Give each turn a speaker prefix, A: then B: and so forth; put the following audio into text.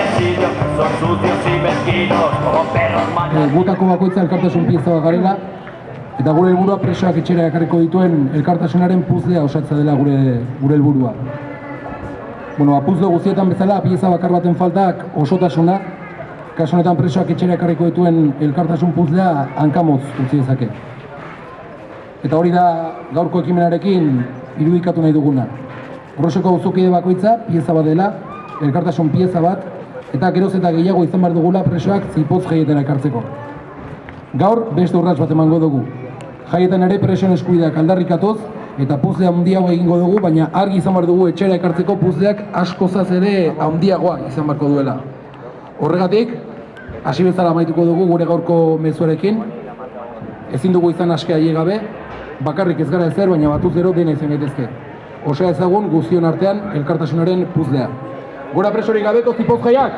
A: Bai, merezidok, son sucios y mezquinos, como perros malos. Eh, gutako bakoitza elkartasun pieza garela, eta gure helburua presoak etxera ekarriko dituen elkartasunaren puzlea osatza dela gure gure helburua. Bueno, apuzle guztietan bezala, pieza bakar baten faltak osotasuna, kasu honetan presoak etxera ekarriko dituen elkartasun puzlea hankamotz utzi dezake. Eta hori da gaurko ekimenarekin irudikatu nahi duguna. Grosoko auzokide bakoitza pieza bat dela, elkartasun pieza bat eta geroz eta gehiago izan behar dugula presoak zipotz jaietara ekartzeko. Gaur beste urrats bat emango dugu. Jaietan ere presoen eskubideak aldarrikatoz, eta puzle handiago egingo dugu, baina argi izan behar dugu etxera ekartzeko puzleak askozaz ere handiagoa izan beharko duela. Horregatik, hasi bezala amaituko dugu gure gaurko mezuarekin, ezin dugu izan askea gabe, bakarrik ez gara ezer, baina batuz gero dena izan gaitezke. Osea ezagun guztion artean elkartasunaren puzlea. Gure presorik gabeko
B: zipozkaiak!